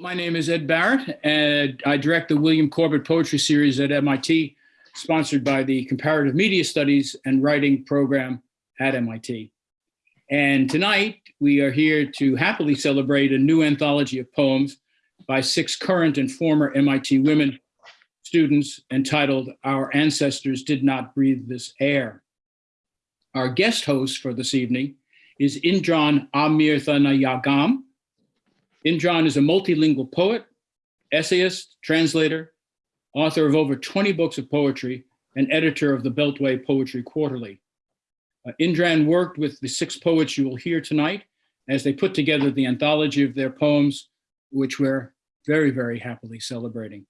My name is Ed Barrett, and I direct the William Corbett Poetry Series at MIT, sponsored by the Comparative Media Studies and Writing program at MIT. And tonight, we are here to happily celebrate a new anthology of poems by six current and former MIT women students entitled Our Ancestors Did Not Breathe This Air. Our guest host for this evening is Indran Amirthanayagam, Indran is a multilingual poet, essayist, translator, author of over 20 books of poetry, and editor of the Beltway Poetry Quarterly. Uh, Indran worked with the six poets you will hear tonight as they put together the anthology of their poems, which we're very, very happily celebrating.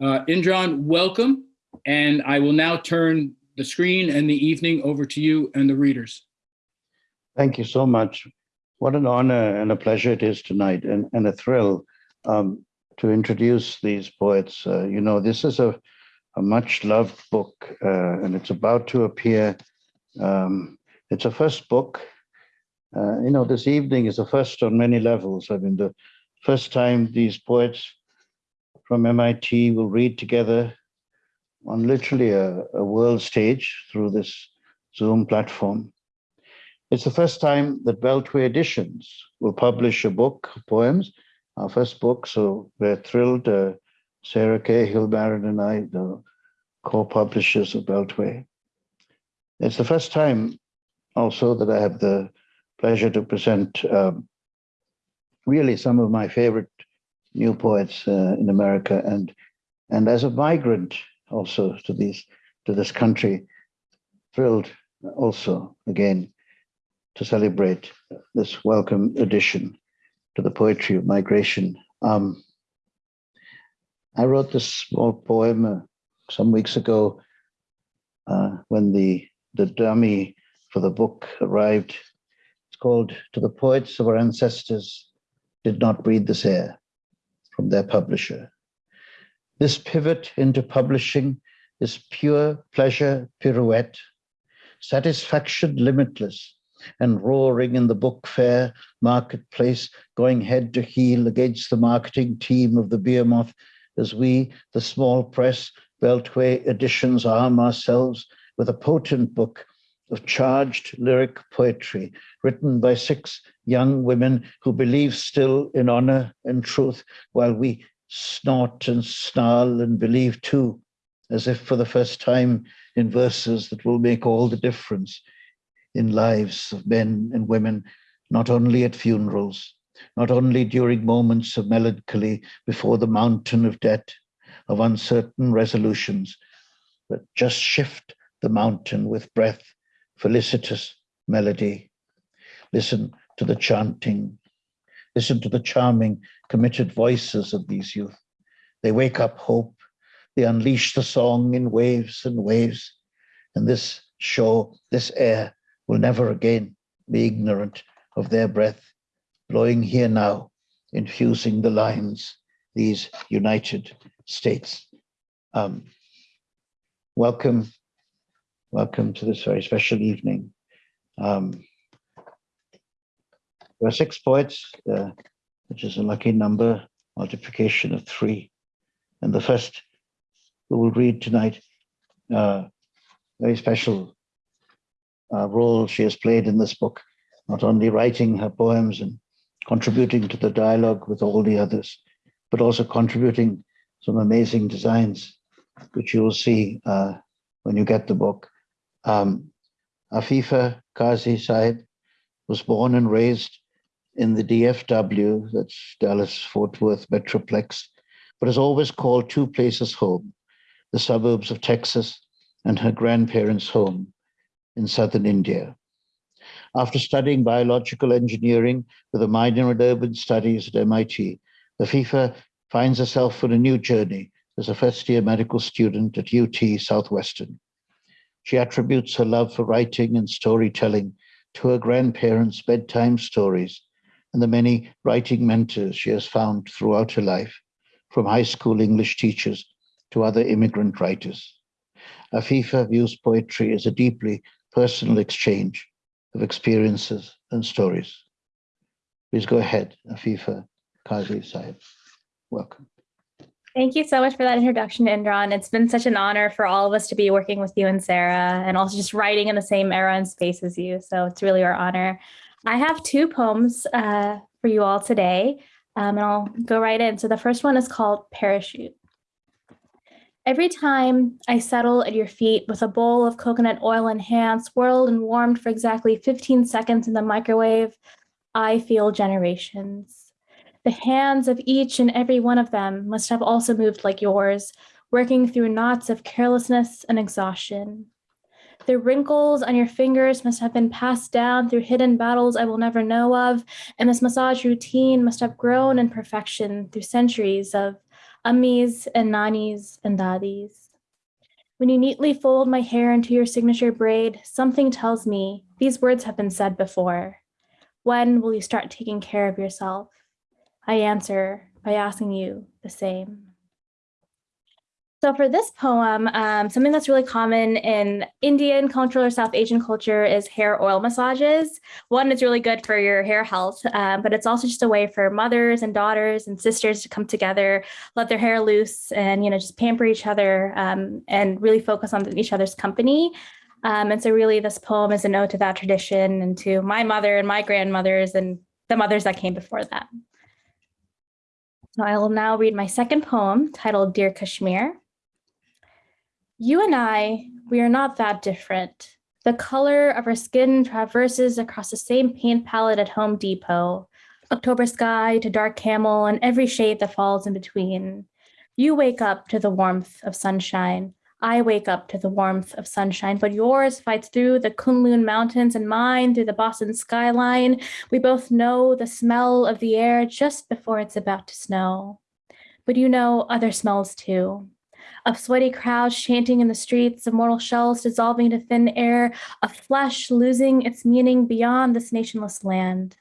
Uh, Indran, welcome, and I will now turn the screen and the evening over to you and the readers. Thank you so much. What an honor and a pleasure it is tonight and, and a thrill um, to introduce these poets. Uh, you know, this is a, a much loved book uh, and it's about to appear. Um, it's a first book. Uh, you know, this evening is the first on many levels. I mean, the first time these poets from MIT will read together on literally a, a world stage through this Zoom platform. It's the first time that Beltway Editions will publish a book of poems, our first book. So we're thrilled. Uh, Sarah Cahill Barrett and I, the co-publishers of Beltway. It's the first time also that I have the pleasure to present um, really some of my favorite new poets uh, in America. And, and as a migrant also to these to this country, thrilled also again to celebrate this welcome addition to the poetry of migration. Um, I wrote this small poem uh, some weeks ago uh, when the, the dummy for the book arrived. It's called To the Poets of Our Ancestors Did Not Breathe This Air from their publisher. This pivot into publishing is pure pleasure pirouette, satisfaction limitless, and roaring in the book fair marketplace, going head to heel against the marketing team of the Behemoth, as we, the small press, Beltway editions, arm ourselves with a potent book of charged lyric poetry written by six young women who believe still in honor and truth, while we snort and snarl and believe too, as if for the first time in verses that will make all the difference in lives of men and women, not only at funerals, not only during moments of melancholy before the mountain of debt, of uncertain resolutions, but just shift the mountain with breath, felicitous melody. Listen to the chanting. Listen to the charming, committed voices of these youth. They wake up hope. They unleash the song in waves and waves. And this shore, this air, will never again be ignorant of their breath, blowing here now, infusing the lines, these United States. Um, welcome, welcome to this very special evening. Um, there are six poets, uh, which is a lucky number, multiplication of three. And the first who will read tonight, uh, very special uh, role she has played in this book, not only writing her poems and contributing to the dialogue with all the others, but also contributing some amazing designs, which you will see uh, when you get the book. Um, Afifa Kazi Said was born and raised in the DFW, that's Dallas Fort Worth Metroplex, but has always called two places home, the suburbs of Texas and her grandparents' home in southern India. After studying biological engineering with a minor in urban studies at MIT, Afifa finds herself on a new journey as a first year medical student at UT Southwestern. She attributes her love for writing and storytelling to her grandparents' bedtime stories and the many writing mentors she has found throughout her life, from high school English teachers to other immigrant writers. Afifa views poetry as a deeply personal exchange of experiences and stories. Please go ahead, Afifa. Kazi Sahib. Welcome. Thank you so much for that introduction, Indran. It's been such an honor for all of us to be working with you and Sarah, and also just writing in the same era and space as you. So it's really our honor. I have two poems uh, for you all today, um, and I'll go right in. So the first one is called Parachute. Every time I settle at your feet with a bowl of coconut oil in hand, swirled and warmed for exactly 15 seconds in the microwave, I feel generations. The hands of each and every one of them must have also moved like yours, working through knots of carelessness and exhaustion. The wrinkles on your fingers must have been passed down through hidden battles I will never know of, and this massage routine must have grown in perfection through centuries of ummis and nanis and dadis. When you neatly fold my hair into your signature braid, something tells me these words have been said before. When will you start taking care of yourself? I answer by asking you the same. So for this poem, um, something that's really common in Indian culture or South Asian culture is hair oil massages. One, it's really good for your hair health, um, but it's also just a way for mothers and daughters and sisters to come together, let their hair loose and, you know, just pamper each other um, and really focus on each other's company. Um, and so really this poem is a ode to that tradition and to my mother and my grandmothers and the mothers that came before them. So I will now read my second poem titled Dear Kashmir. You and I, we are not that different. The color of our skin traverses across the same paint palette at Home Depot, October sky to dark camel and every shade that falls in between. You wake up to the warmth of sunshine. I wake up to the warmth of sunshine, but yours fights through the Kunlun Mountains and mine through the Boston skyline. We both know the smell of the air just before it's about to snow. But you know other smells too. Of sweaty crowds chanting in the streets, of mortal shells dissolving to thin air, of flesh losing its meaning beyond this nationless land.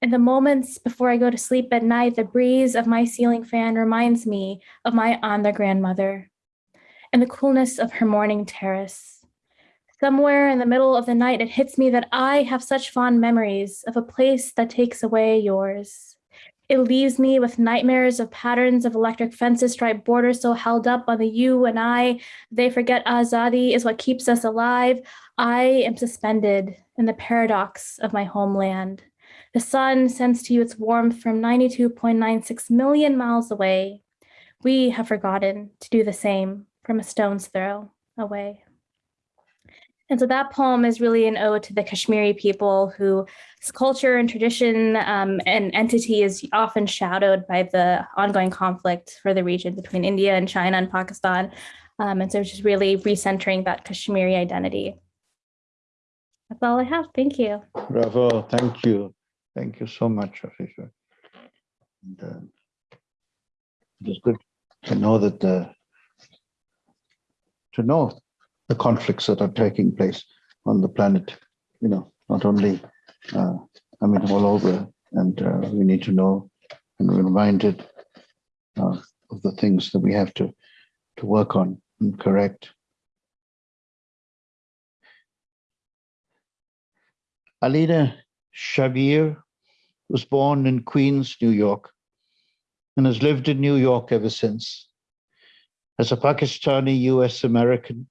In the moments before I go to sleep at night, the breeze of my ceiling fan reminds me of my Andhra grandmother and the coolness of her morning terrace. Somewhere in the middle of the night, it hits me that I have such fond memories of a place that takes away yours. It leaves me with nightmares of patterns of electric fences, striped borders so held up on the you and I. They forget Azadi is what keeps us alive. I am suspended in the paradox of my homeland. The sun sends to you its warmth from 92.96 million miles away. We have forgotten to do the same from a stone's throw away. And so that poem is really an ode to the Kashmiri people whose culture and tradition um, and entity is often shadowed by the ongoing conflict for the region between India and China and Pakistan. Um, and so just really recentering that Kashmiri identity. That's all I have. Thank you. Bravo. Thank you. Thank you so much, Afisha. And, uh, it is good to know that the to know the conflicts that are taking place on the planet, you know, not only, uh, I mean, all over, and uh, we need to know and be reminded uh, of the things that we have to, to work on and correct. Alina Shabir was born in Queens, New York, and has lived in New York ever since. As a Pakistani US American,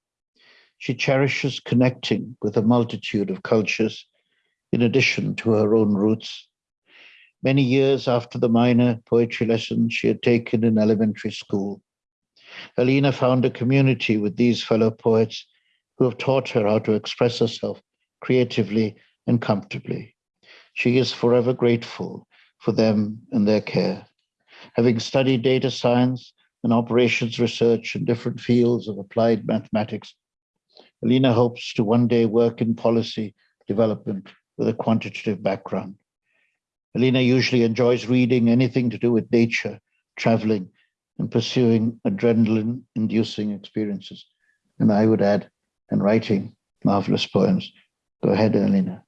she cherishes connecting with a multitude of cultures in addition to her own roots. Many years after the minor poetry lessons she had taken in elementary school, Alina found a community with these fellow poets who have taught her how to express herself creatively and comfortably. She is forever grateful for them and their care. Having studied data science and operations research in different fields of applied mathematics. Alina hopes to one day work in policy development with a quantitative background. Alina usually enjoys reading anything to do with nature, traveling, and pursuing adrenaline-inducing experiences. And I would add, and writing marvelous poems. Go ahead, Alina.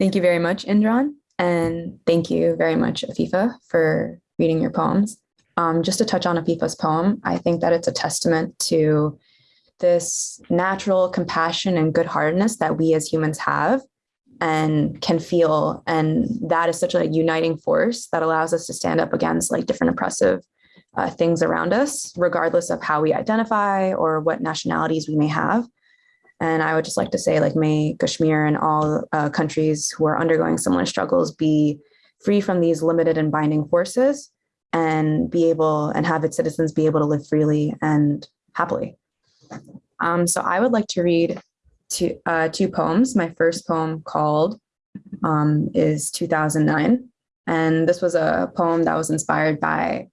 Thank you very much, Indran. And thank you very much, Afifa, for reading your poems. Um, just to touch on Afifa's poem, I think that it's a testament to this natural compassion and good-heartedness that we as humans have. and can feel. And that is such a uniting force that allows us to stand up against like different oppressive uh, things around us, regardless of how we identify or what nationalities we may have. And I would just like to say, like, may Kashmir and all uh, countries who are undergoing similar struggles be free from these limited and binding forces and be able and have its citizens be able to live freely and happily. Um, so I would like to read two, uh, two poems. My first poem called um, is 2009. And this was a poem that was inspired by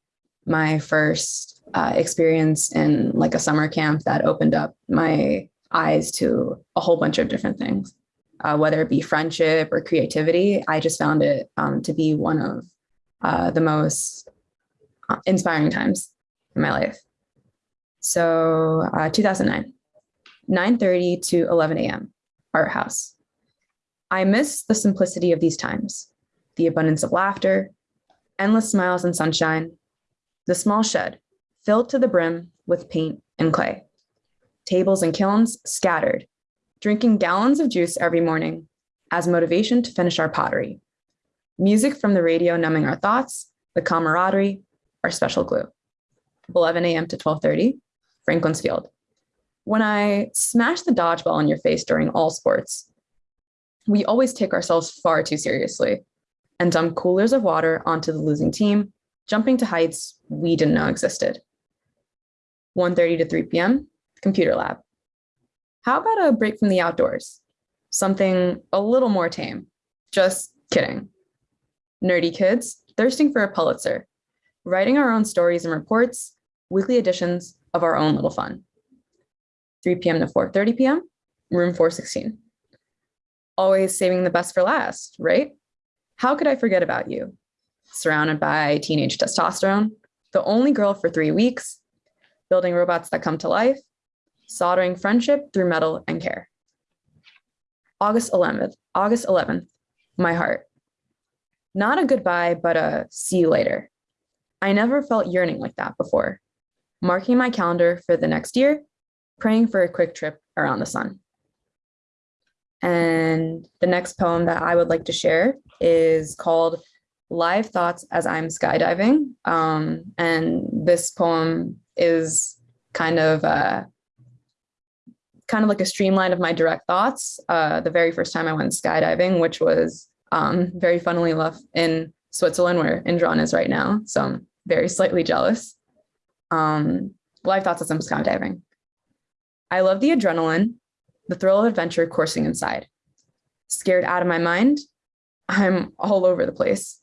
my first uh, experience in like a summer camp that opened up my eyes to a whole bunch of different things, uh, whether it be friendship or creativity. I just found it um, to be one of uh, the most uh, inspiring times in my life. So uh, 2009, 9.30 to 11 a.m., art house. I miss the simplicity of these times, the abundance of laughter, endless smiles and sunshine, the small shed filled to the brim with paint and clay, tables and kilns scattered, drinking gallons of juice every morning as motivation to finish our pottery, music from the radio numbing our thoughts, the camaraderie, our special glue. 11 a.m. to 12:30, Franklin's Field. When I smash the dodgeball in your face during all sports, we always take ourselves far too seriously and dump coolers of water onto the losing team, jumping to heights we didn't know existed. 1.30 to 3 p.m., computer lab. How about a break from the outdoors? Something a little more tame. Just kidding. Nerdy kids thirsting for a Pulitzer, writing our own stories and reports, weekly editions of our own little fun. 3 p.m. to 4.30 p.m., room 416. Always saving the best for last, right? How could I forget about you? Surrounded by teenage testosterone, the only girl for three weeks, building robots that come to life, soldering friendship through metal and care. August 11th, August 11th, my heart. Not a goodbye, but a see you later. I never felt yearning like that before. Marking my calendar for the next year, praying for a quick trip around the sun. And the next poem that I would like to share is called Live Thoughts as I'm Skydiving. Um, and this poem is kind of uh, kind of like a streamline of my direct thoughts. Uh, the very first time I went skydiving, which was um, very funnily enough in Switzerland, where Indran is right now. So I'm very slightly jealous. Um, live thoughts as I'm skydiving. I love the adrenaline, the thrill of adventure coursing inside. Scared out of my mind, I'm all over the place.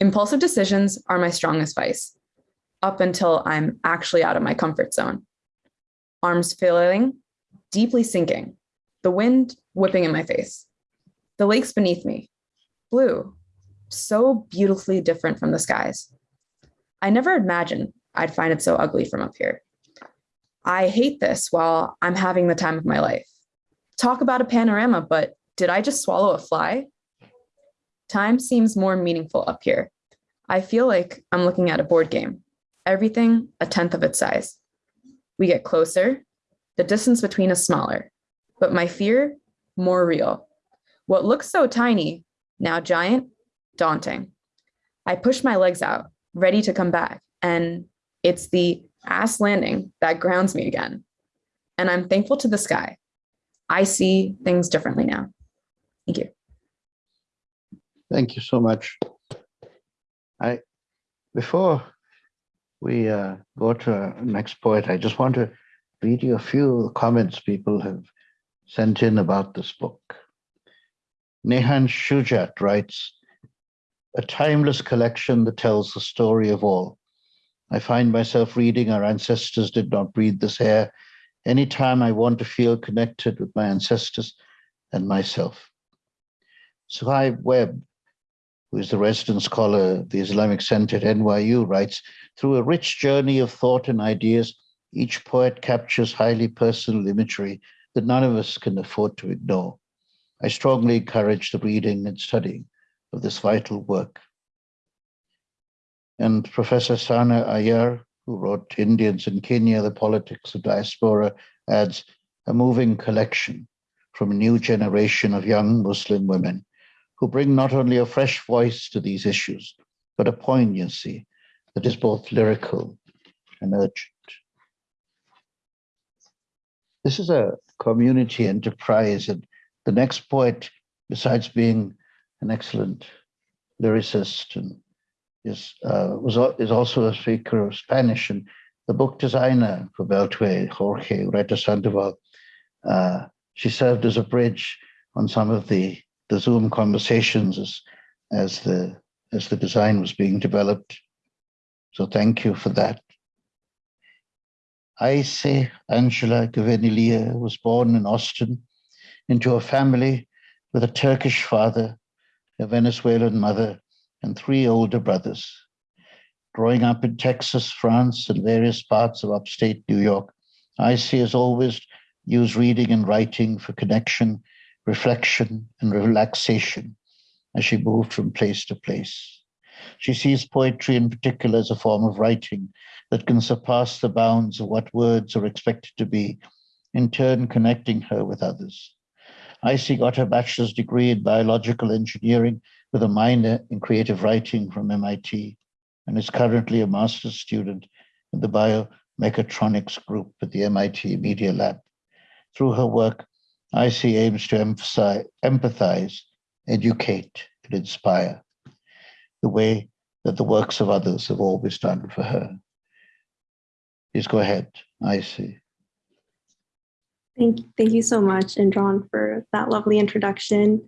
Impulsive decisions are my strongest vice, up until I'm actually out of my comfort zone. Arms flailing, deeply sinking, the wind whipping in my face. The lakes beneath me, blue, so beautifully different from the skies. I never imagined I'd find it so ugly from up here. I hate this while I'm having the time of my life. Talk about a panorama, but did I just swallow a fly? Time seems more meaningful up here. I feel like I'm looking at a board game, everything a tenth of its size. We get closer, the distance between us smaller, but my fear more real. What looks so tiny, now giant, daunting. I push my legs out, ready to come back, and it's the ass landing that grounds me again. And I'm thankful to the sky. I see things differently now. Thank you. Thank you so much. I, before we uh, go to our next poet, I just want to read you a few comments people have sent in about this book. Nehan Shujat writes, a timeless collection that tells the story of all. I find myself reading Our Ancestors Did Not Breathe This Air anytime I want to feel connected with my ancestors and myself. Suhaib Webb, who is the resident scholar of the Islamic Center at NYU, writes, through a rich journey of thought and ideas, each poet captures highly personal imagery that none of us can afford to ignore. I strongly encourage the reading and studying of this vital work. And Professor Sana Aiyar, who wrote Indians in Kenya, The Politics of Diaspora, adds a moving collection from a new generation of young Muslim women who bring not only a fresh voice to these issues, but a poignancy that is both lyrical and urgent. This is a community enterprise, and the next poet, besides being an excellent lyricist and is uh, was is also a speaker of Spanish and the book designer for Beltway, Jorge Ureta Sandoval. Uh, she served as a bridge on some of the the Zoom conversations as as the as the design was being developed. So thank you for that. Aise Angela Gavenilia was born in Austin into a family with a Turkish father, a Venezuelan mother, and three older brothers. Growing up in Texas, France, and various parts of upstate New York, Ice has always used reading and writing for connection, reflection, and relaxation as she moved from place to place. She sees poetry in particular as a form of writing that can surpass the bounds of what words are expected to be, in turn connecting her with others. Icy got her bachelor's degree in biological engineering with a minor in creative writing from MIT and is currently a master's student in the biomechatronics group at the MIT Media Lab. Through her work, Icy aims to emphasize, empathize, educate, and inspire the way that the works of others have always done for her. Please go ahead, Icy. Thank, thank you so much, Indran, for that lovely introduction.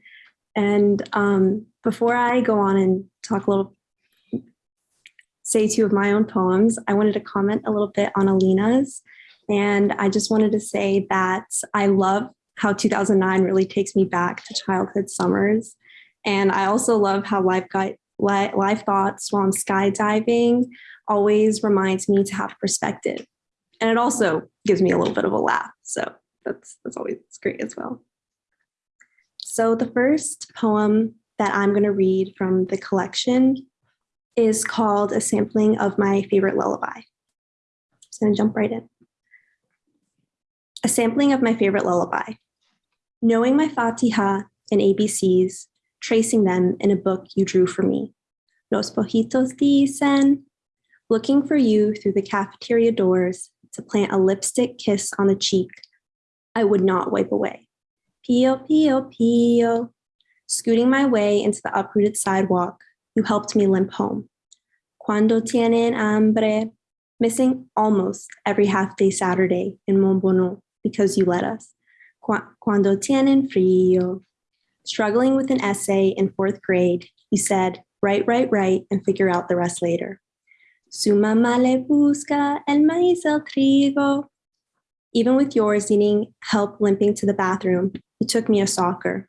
And um, before I go on and talk a little, say two of my own poems, I wanted to comment a little bit on Alina's. And I just wanted to say that I love how 2009 really takes me back to childhood summers. And I also love how life got life thoughts while I'm skydiving always reminds me to have perspective. And it also gives me a little bit of a laugh. So that's that's always great as well. So the first poem that I'm going to read from the collection is called A Sampling of My Favorite Lullaby. I'm going to jump right in. A sampling of my favorite lullaby. Knowing my Fatiha and ABCs, tracing them in a book you drew for me. Los pollitos dicen, looking for you through the cafeteria doors to plant a lipstick kiss on the cheek I would not wipe away. Pio, pio, pio. Scooting my way into the uprooted sidewalk, you helped me limp home. Cuando tienen hambre, missing almost every half day Saturday in Montbono because you let us. Cuando tienen frío. Struggling with an essay in fourth grade, you said, write, write, write, and figure out the rest later. Su mamá le busca el maíz el trigo. Even with yours needing help limping to the bathroom, you took me a soccer.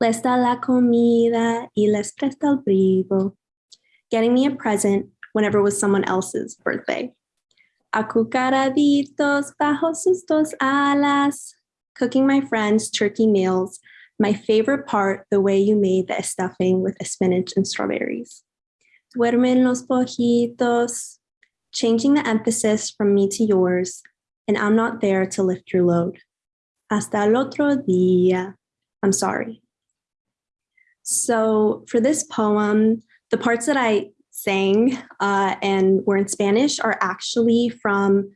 Les da la comida y les presta el. Getting me a present whenever it was someone else's birthday. Acurrucaditos bajo sus dos alas. Cooking my friends' turkey meals. My favorite part, the way you made the stuffing with spinach and strawberries. Duermen los pollitos. Changing the emphasis from me to yours, and I'm not there to lift your load. Hasta el otro día. I'm sorry. So for this poem, the parts that I sang uh, and were in Spanish are actually from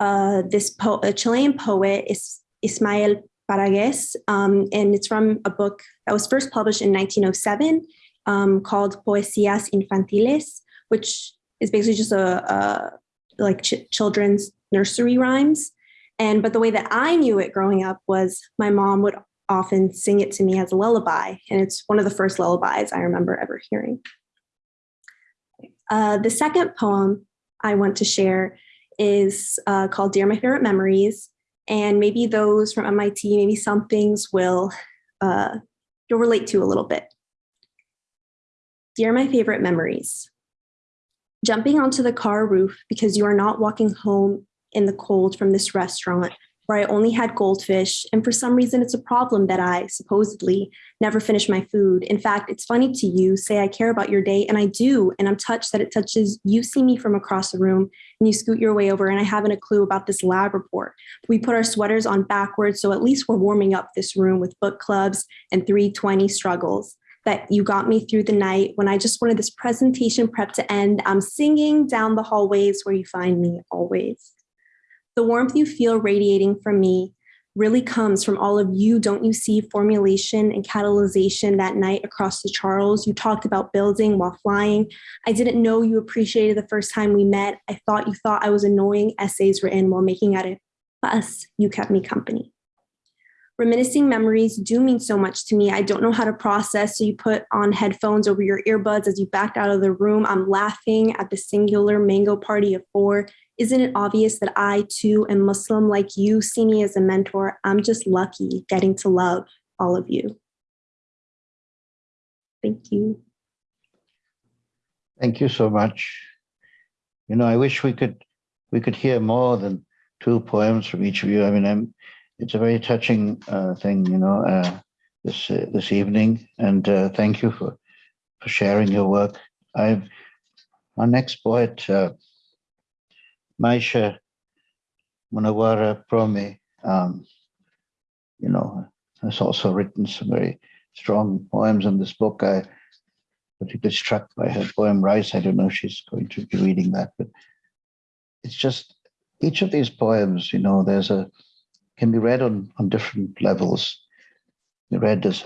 uh, this a Chilean poet, Is- Ismael Parraguez, um, and it's from a book that was first published in 1907 um, called Poesías Infantiles, which is basically just a, a like ch- children's nursery rhymes. And but the way that I knew it growing up was my mom would often sing it to me as a lullaby, and it's one of the first lullabies I remember ever hearing. Uh, the second poem I want to share is uh, called "Dear My Favorite Memories," and maybe those from MIT, maybe some things will uh, you'll relate to a little bit. Dear my favorite memories. Jumping onto the car roof because you are not walking home in the cold from this restaurant where I only had goldfish, and for some reason it's a problem that I supposedly never finish my food. In fact, it's funny to you say I care about your day, and I do, and I'm touched that it touches you see me from across the room, and you scoot your way over, and I haven't a clue about this lab report. We put our sweaters on backwards, so at least we're warming up this room with book clubs and 320 struggles that you got me through the night when I just wanted this presentation prep to end. I'm singing down the hallways where you find me always. The warmth you feel radiating from me really comes from all of you, don't you see, formulation and catalyzation that night across the Charles. You talked about building while flying. I didn't know you appreciated the first time we met. I thought you thought I was annoying essays written while making at a bus. You kept me company. Reminiscing memories do mean so much to me. I don't know how to process, so you put on headphones over your earbuds as you backed out of the room. I'm laughing at the singular mango party of four. Isn't it obvious that I too am Muslim like you? See me as a mentor. I'm just lucky getting to love all of you. Thank you. Thank you so much. You know, I wish we could we could hear more than two poems from each of you. I mean, I'm, it's a very touching uh, thing, you know, uh, this uh, this evening, and uh, thank you for for sharing your work. I've our next poet, uh, Maisha Munawara Prome, um, you know, has also written some very strong poems in this book. I particularly struck by her poem Rice. I don't know if she's going to be reading that, but it's just each of these poems, you know, there's a can be read on, on different levels. Read as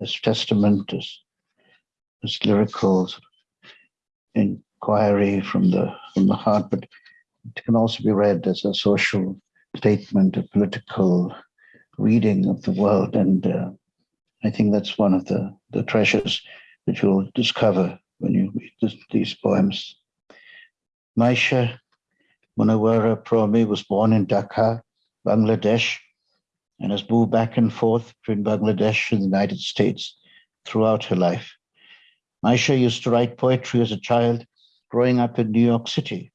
as testament, as as lyrical inquiry from the from the heart, but it can also be read as a social statement, a political reading of the world. And uh, I think that's one of the, the treasures that you'll discover when you read this, these poems. Maisha Munawara Prome was born in Dhaka, Bangladesh, and has moved back and forth between Bangladesh and the United States throughout her life. Maisha used to write poetry as a child growing up in New York City,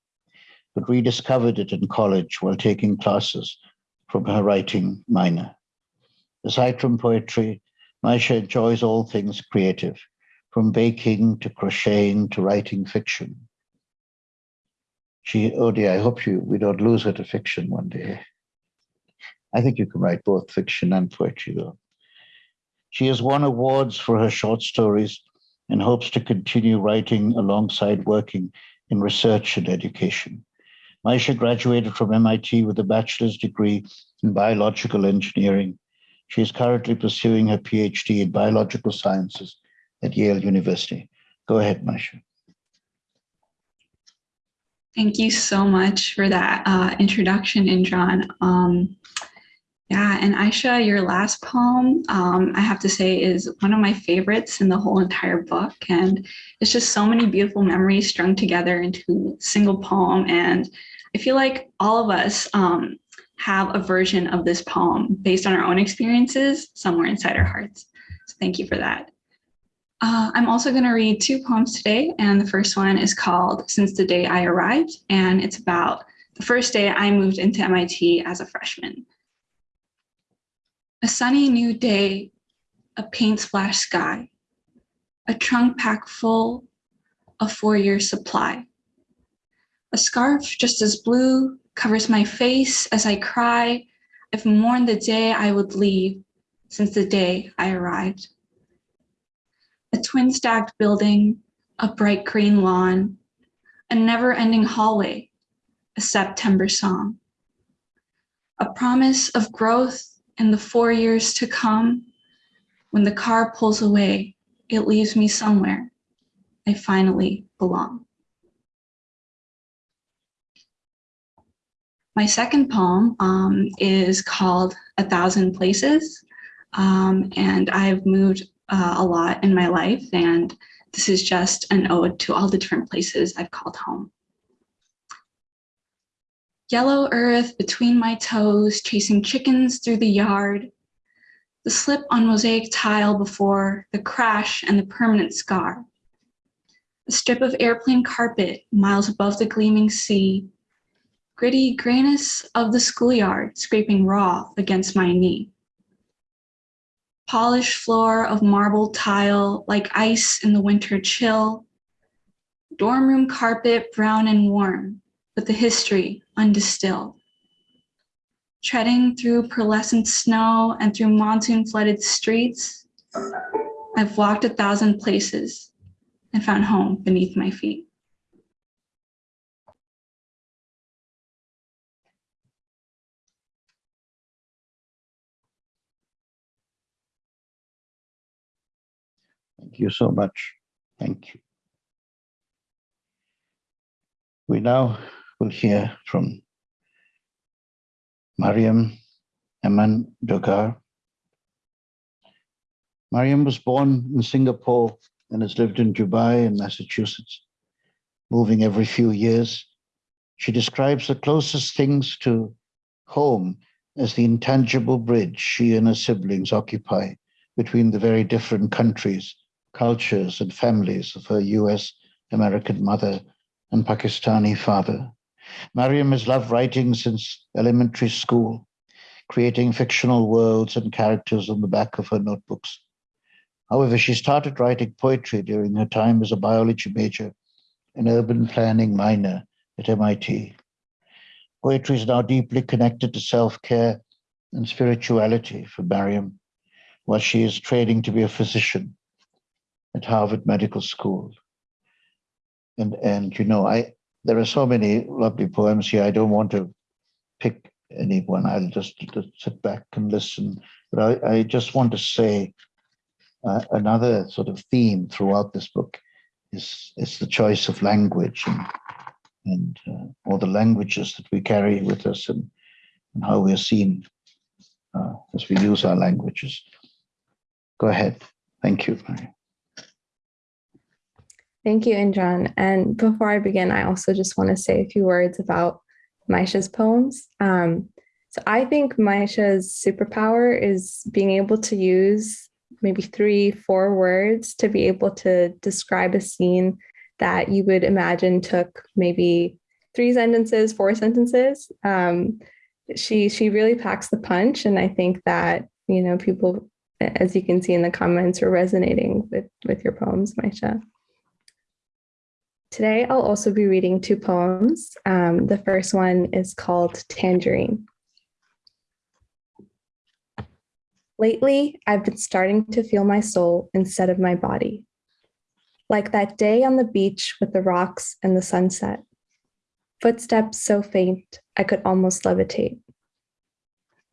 but rediscovered it in college while taking classes from her writing minor. Aside from poetry, Maisha enjoys all things creative, from baking to crocheting to writing fiction. She, oh dear, I hope you we don't lose her to fiction one day. I think you can write both fiction and poetry, though. She has won awards for her short stories and hopes to continue writing alongside working in research and education. Maisha graduated from MIT with a bachelor's degree in biological engineering. She is currently pursuing her PhD in biological sciences at Yale University. Go ahead, Maisha. Thank you so much for that uh, introduction, Indran. Um, yeah, and Aisha, your last poem, um, I have to say, is one of my favorites in the whole entire book. And it's just so many beautiful memories strung together into a single poem. And I feel like all of us um, have a version of this poem based on our own experiences somewhere inside our hearts. So thank you for that. Uh, I'm also going to read two poems today, and the first one is called Since the Day I Arrived, and it's about the first day I moved into MIT as a freshman. A sunny new day, a paint splash sky, a trunk pack full a four-year supply. A scarf just as blue covers my face as I cry. I've mourned the day I would leave since the day I arrived a twin stacked building, a bright green lawn, a never ending hallway, a September song. A promise of growth in the four years to come. When the car pulls away, it leaves me somewhere I finally belong. My second poem um, is called A Thousand Places. Um, and I've moved uh, a lot in my life. And this is just an ode to all the different places I've called home. Yellow earth between my toes, chasing chickens through the yard. The slip on mosaic tile before, the crash and the permanent scar. A strip of airplane carpet miles above the gleaming sea. gritty grayness of the schoolyard scraping raw against my knee. Polished floor of marble tile like ice in the winter chill. Dorm room carpet brown and warm, but the history undistilled. Treading through pearlescent snow and through monsoon flooded streets, I've walked a thousand places and found home beneath my feet. Thank you so much. Thank you. We now will hear from Mariam Aman Dogar. Mariam was born in Singapore and has lived in Dubai and Massachusetts, moving every few years. She describes the closest things to home as the intangible bridge she and her siblings occupy between the very different countries, cultures, and families of her US American mother and Pakistani father. Mariam has loved writing since elementary school, creating fictional worlds and characters on the back of her notebooks. However, she started writing poetry during her time as a biology major and urban planning minor at MIT. Poetry is now deeply connected to self-care and spirituality for Mariam, while she is training to be a physician at Harvard Medical School. And, and you know, I there are so many lovely poems here. I don't want to pick any one. I'll just, just sit back and listen. But I, I just want to say uh, another sort of theme throughout this book is, is the choice of language and, and uh, all the languages that we carry with us and, and how we're seen uh, as we use our languages. Go ahead. Thank you. Thank you, Indran. And before I begin, I also just want to say a few words about Maisha's poems. Um, so I think Maisha's superpower is being able to use maybe three, four words to be able to describe a scene that you would imagine took maybe three sentences, four sentences. Um, she she really packs the punch, and I think that you know people, as you can see in the comments, are resonating with with your poems, Maisha. Today, I'll also be reading two poems. Um, the first one is called Tangerine. Lately, I've been starting to feel my soul instead of my body. Like that day on the beach with the rocks and the sunset. Footsteps so faint, I could almost levitate.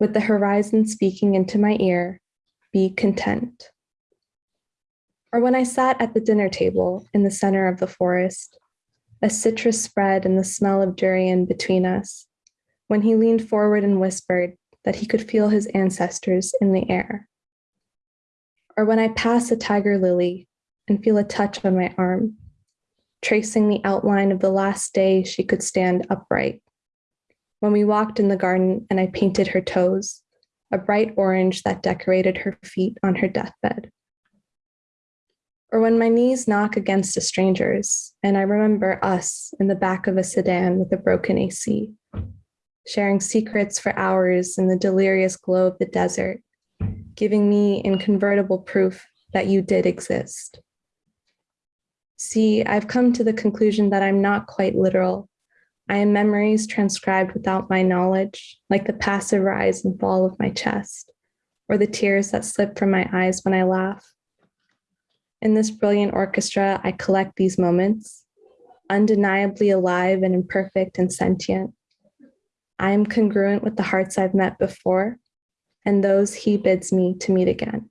With the horizon speaking into my ear, be content. Or when I sat at the dinner table in the center of the forest, a citrus spread and the smell of durian between us, when he leaned forward and whispered that he could feel his ancestors in the air. Or when I pass a tiger lily and feel a touch on my arm, tracing the outline of the last day she could stand upright. When we walked in the garden and I painted her toes, a bright orange that decorated her feet on her deathbed or when my knees knock against a stranger's and I remember us in the back of a sedan with a broken AC, sharing secrets for hours in the delirious glow of the desert, giving me inconvertible proof that you did exist. See, I've come to the conclusion that I'm not quite literal. I am memories transcribed without my knowledge, like the passive rise and fall of my chest, or the tears that slip from my eyes when I laugh in this brilliant orchestra, I collect these moments, undeniably alive and imperfect and sentient. I am congruent with the hearts I've met before and those he bids me to meet again.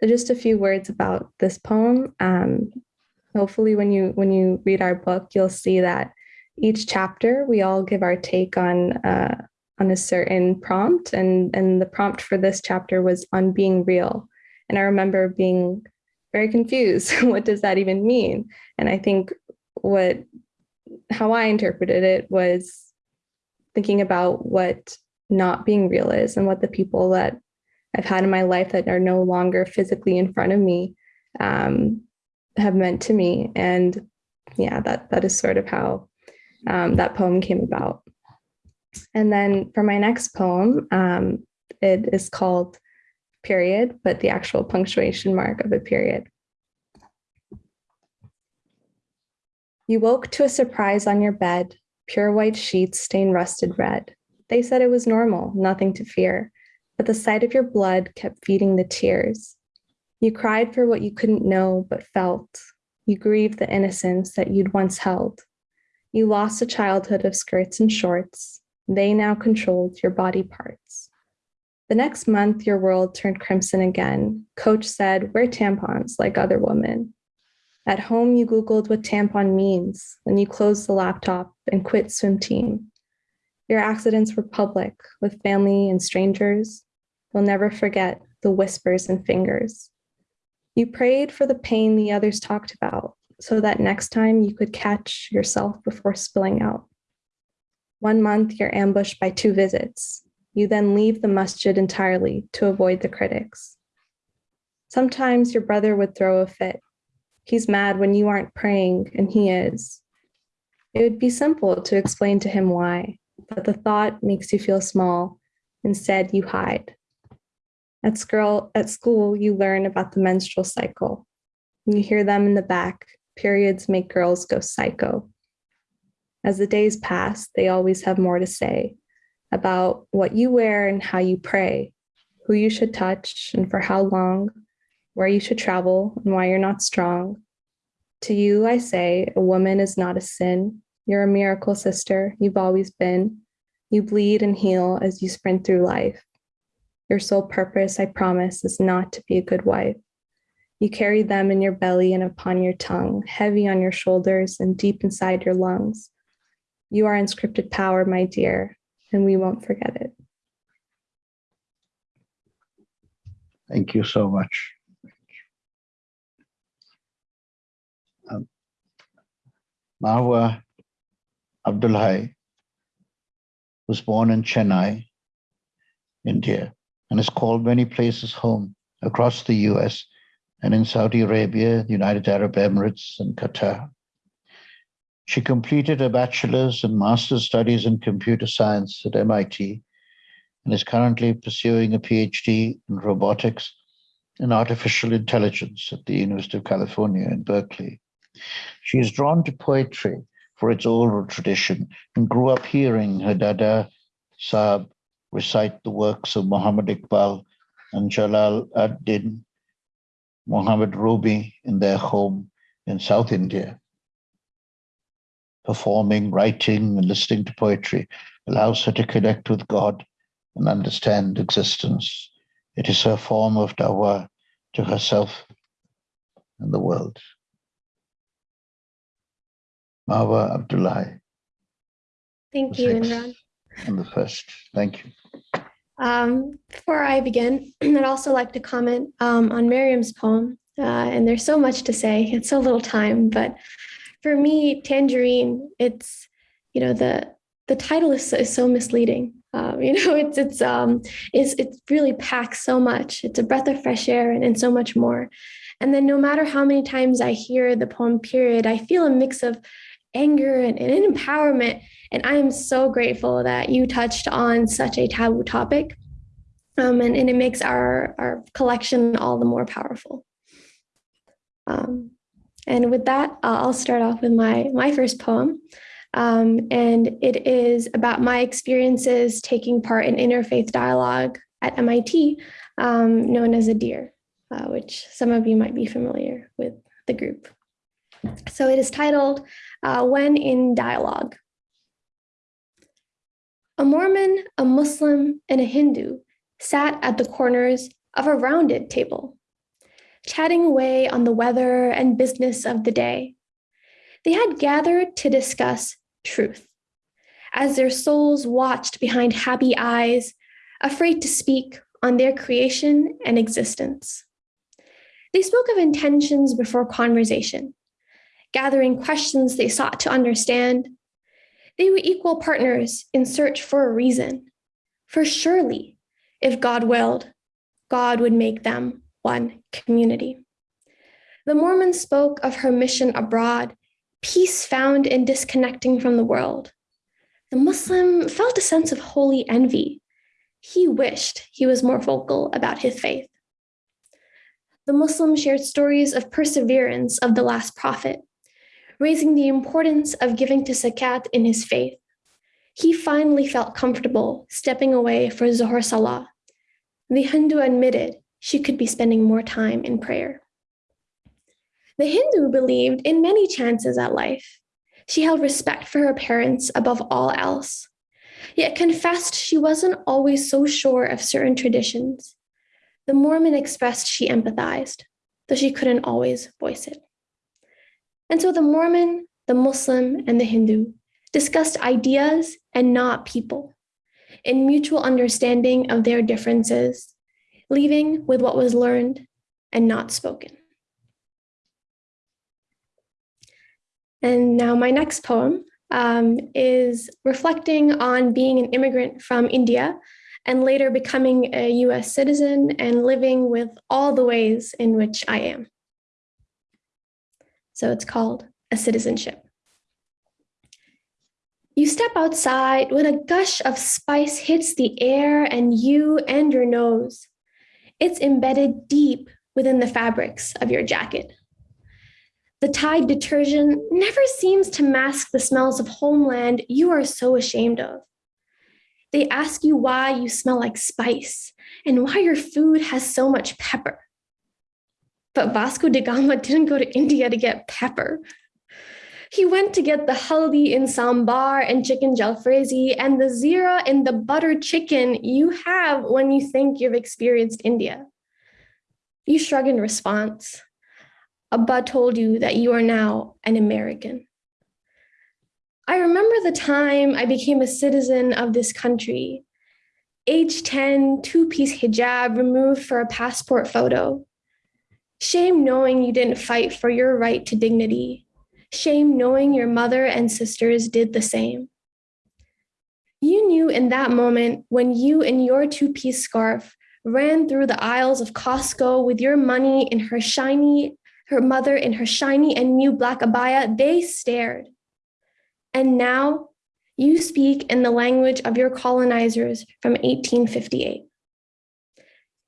So just a few words about this poem. Um, hopefully when you when you read our book, you'll see that each chapter we all give our take on uh, on a certain prompt and and the prompt for this chapter was on being real and I remember being very confused. what does that even mean? And I think what how I interpreted it was thinking about what not being real is and what the people that I've had in my life that are no longer physically in front of me um, have meant to me. And yeah, that that is sort of how um, that poem came about. And then for my next poem, um, it is called Period, but the actual punctuation mark of a period. You woke to a surprise on your bed, pure white sheets stained rusted red. They said it was normal, nothing to fear, but the sight of your blood kept feeding the tears. You cried for what you couldn't know but felt. You grieved the innocence that you'd once held. You lost a childhood of skirts and shorts. They now controlled your body parts. The next month, your world turned crimson again. Coach said, wear tampons like other women. At home, you Googled what tampon means, and you closed the laptop and quit swim team. Your accidents were public with family and strangers. You'll never forget the whispers and fingers. You prayed for the pain the others talked about so that next time you could catch yourself before spilling out. One month, you're ambushed by two visits. You then leave the masjid entirely to avoid the critics. Sometimes your brother would throw a fit. He's mad when you aren't praying, and he is. It would be simple to explain to him why, but the thought makes you feel small. Instead, you hide. At school, at school, you learn about the menstrual cycle. You hear them in the back. Periods make girls go psycho. As the days pass, they always have more to say about what you wear and how you pray, who you should touch and for how long, where you should travel and why you're not strong. To you, I say, a woman is not a sin. You're a miracle, sister. You've always been. You bleed and heal as you sprint through life. Your sole purpose, I promise, is not to be a good wife. You carry them in your belly and upon your tongue, heavy on your shoulders and deep inside your lungs. You are inscripted power, my dear, and we won't forget it. Thank you so much. Um, Marwa Abdulhai was born in Chennai, India, and is called many places home across the US and in Saudi Arabia, the United Arab Emirates, and Qatar. She completed her bachelor's and master's studies in computer science at MIT and is currently pursuing a PhD in robotics and artificial intelligence at the University of California in Berkeley. She is drawn to poetry for its oral tradition and grew up hearing her dada Saab recite the works of Muhammad Iqbal and Jalal ad-Din Muhammad Rumi in their home in South India. Performing, writing, and listening to poetry allows her to connect with God and understand existence. It is her form of dawa to herself and the world. Marwa Abdulhai Thank you, Indran. and the first. Thank you. Um, before I begin, I'd also like to comment um, on Miriam's poem. Uh, and there's so much to say. It's so little time, but for me, Tangerine, it's you know the the title is so, is so misleading. Um, you know, it's it's um is it really packs so much. It's a breath of fresh air and, and so much more. And then no matter how many times I hear the poem period, I feel a mix of anger and, and empowerment. And I am so grateful that you touched on such a taboo topic. Um, and, and it makes our, our collection all the more powerful. Um, and with that, uh, I'll start off with my, my first poem. Um, and it is about my experiences taking part in interfaith dialogue at MIT, um, known as Addir, uh, which some of you might be familiar with the group. So it is titled uh, When in Dialogue. A Mormon, a Muslim, and a Hindu sat at the corners of a rounded table, chatting away on the weather and business of the day. They had gathered to discuss truth as their souls watched behind happy eyes, afraid to speak on their creation and existence. They spoke of intentions before conversation, gathering questions they sought to understand. They were equal partners in search for a reason. For surely, if God willed, God would make them one community. The Mormon spoke of her mission abroad, peace found in disconnecting from the world. The Muslim felt a sense of holy envy. He wished he was more vocal about his faith. The Muslim shared stories of perseverance of the last prophet, raising the importance of giving to zakat in his faith. He finally felt comfortable stepping away for Zohar Salah. The Hindu admitted she could be spending more time in prayer. The Hindu believed in many chances at life. She held respect for her parents above all else, yet confessed she wasn't always so sure of certain traditions. The Mormon expressed she empathized, though she couldn't always voice it. And so the Mormon, the Muslim, and the Hindu discussed ideas and not people, in mutual understanding of their differences, leaving with what was learned and not spoken. And now, my next poem um, is reflecting on being an immigrant from India and later becoming a US citizen and living with all the ways in which I am. So it's called a citizenship. You step outside when a gush of spice hits the air and you and your nose. It's embedded deep within the fabrics of your jacket. The Tide detergent never seems to mask the smells of homeland you are so ashamed of. They ask you why you smell like spice and why your food has so much pepper. But Vasco da Gama didn't go to India to get pepper. He went to get the haldi in sambar and chicken jalfrezi and the zira in the butter chicken you have when you think you've experienced India. You shrug in response. Abba told you that you are now an American. I remember the time I became a citizen of this country. Age 10, two piece hijab removed for a passport photo. Shame knowing you didn't fight for your right to dignity. Shame knowing your mother and sisters did the same. You knew in that moment when you in your two piece scarf ran through the aisles of Costco with your money in her shiny her mother in her shiny and new black abaya, they stared. And now you speak in the language of your colonizers from 1858.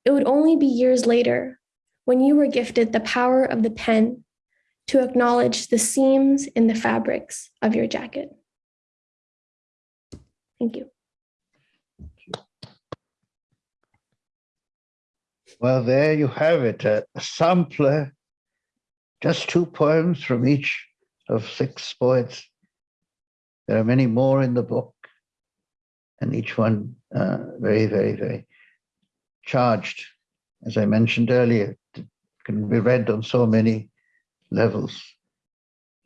It would only be years later when you were gifted the power of the pen to acknowledge the seams in the fabrics of your jacket. Thank you. Well, there you have it, a sampler, just two poems from each of six poets. There are many more in the book, and each one uh, very, very, very charged. As I mentioned earlier, can be read on so many levels.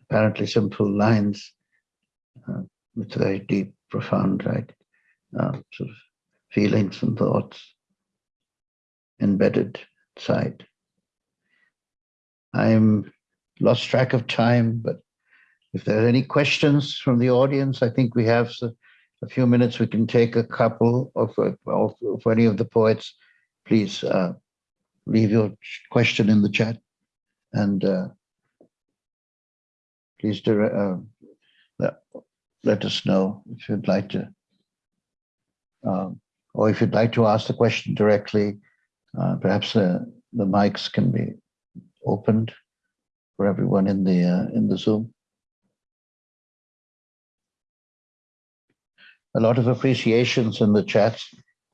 Apparently simple lines uh, with very deep, profound, right, uh, sort of feelings and thoughts embedded inside. I'm lost track of time, but if there are any questions from the audience, I think we have a few minutes. We can take a couple of, of, of any of the poets. Please uh, leave your question in the chat and uh, please uh, let, let us know if you'd like to, um, or if you'd like to ask the question directly, uh, perhaps uh, the mics can be opened for everyone in the uh, in the Zoom. A lot of appreciations in the chat,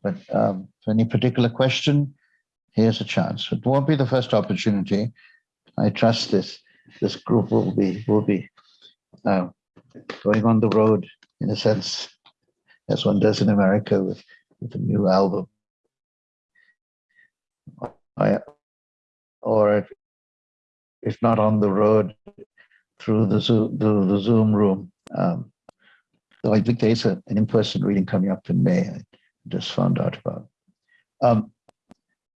but um, for any particular question, here's a chance. It won't be the first opportunity. I trust this this group will be will be uh, going on the road in a sense, as one does in America with with a new album. I, or if not on the road, through the Zoom, the, the Zoom room. Um, so I think there's a, an in-person reading coming up in May. I just found out about. Um,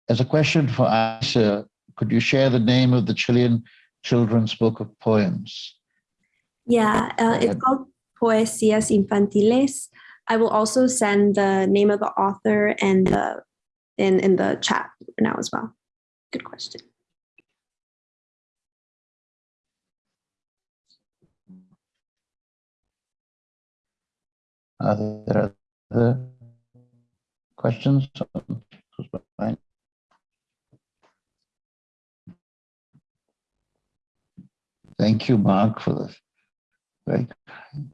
as a question for Aisha, could you share the name of the Chilean children's book of poems. Yeah, uh, it's called Poesías Infantiles. I will also send the name of the author and the in, in the chat now as well. Good question. Are there other questions? Thank you, Mark, for the very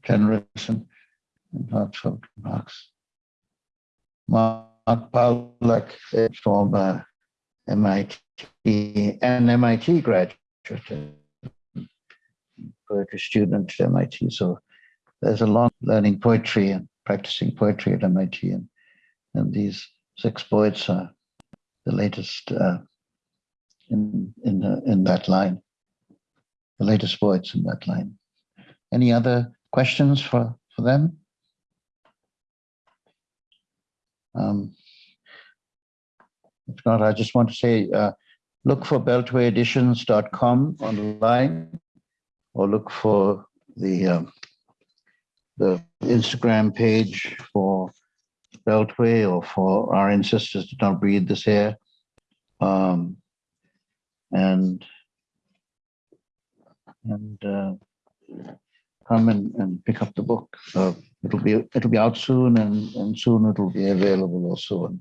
generous and heartfelt remarks. Mark Pawlak is from MIT, an MIT graduate, poetry student at MIT. So there's a long learning poetry and practicing poetry at MIT, and and these six poets are the latest uh, in in uh, in that line. The latest poets in that line. Any other questions for for them? Um, if not, I just want to say, uh, look for beltwayeditions.com online or look for the, um, the Instagram page for Beltway or for our ancestors did not breathe this air. Um, and and uh, come and, and pick up the book. Uh, it'll be it'll be out soon, and and soon it'll be available also in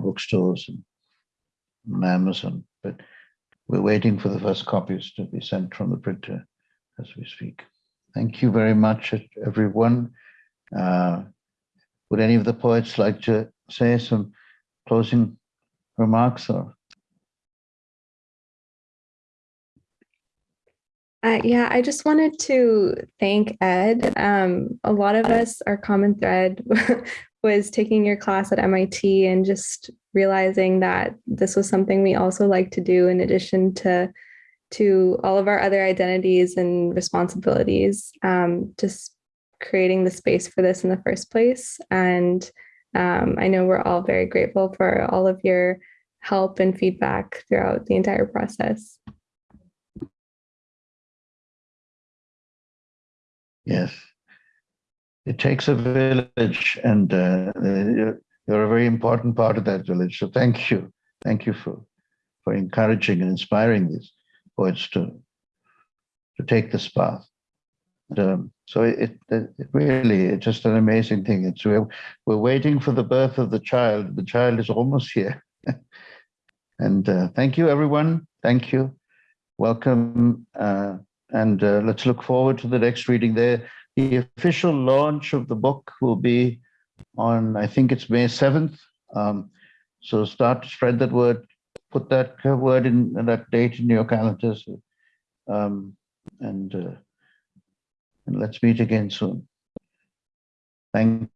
bookstores and Amazon. But we're waiting for the first copies to be sent from the printer as we speak. Thank you very much, everyone. Uh, would any of the poets like to say some closing remarks or? Uh, yeah, I just wanted to thank Ed. Um, a lot of us, our common thread was taking your class at MIT and just realizing that this was something we also like to do in addition to to all of our other identities and responsibilities. Um, just creating the space for this in the first place. And um, I know we're all very grateful for all of your help and feedback throughout the entire process. Yes. It takes a village and uh, you're, a very important part of that village. So thank you. Thank you for, for encouraging and inspiring these poets to, to take this path. And, um, so it, it, it really, it's just an amazing thing. It's we're, we're waiting for the birth of the child. The child is almost here. and uh, thank you, everyone. Thank you. Welcome. Uh, and uh, let's look forward to the next reading there. The official launch of the book will be on, I think it's May 7th. Um, so start to spread that word, put that word in that date in your calendars. Um, and, uh, and let's meet again soon. Thank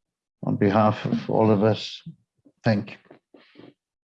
on behalf of all of us. Thank you.